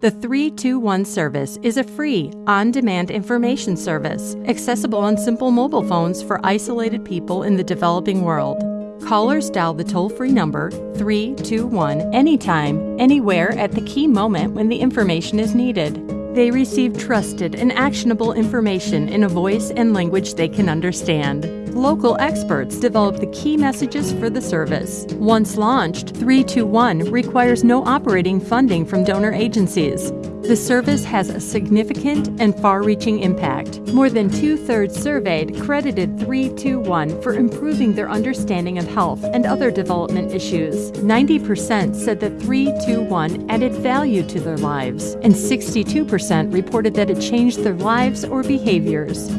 The 321 service is a free, on demand information service accessible on simple mobile phones for isolated people in the developing world. Callers dial the toll free number 321 anytime, anywhere at the key moment when the information is needed. They receive trusted and actionable information in a voice and language they can understand. Local experts develop the key messages for the service. Once launched, 321 requires no operating funding from donor agencies. The service has a significant and far reaching impact. More than two thirds surveyed credited 321 for improving their understanding of health and other development issues. 90% said that 321 added value to their lives, and 62% reported that it changed their lives or behaviors.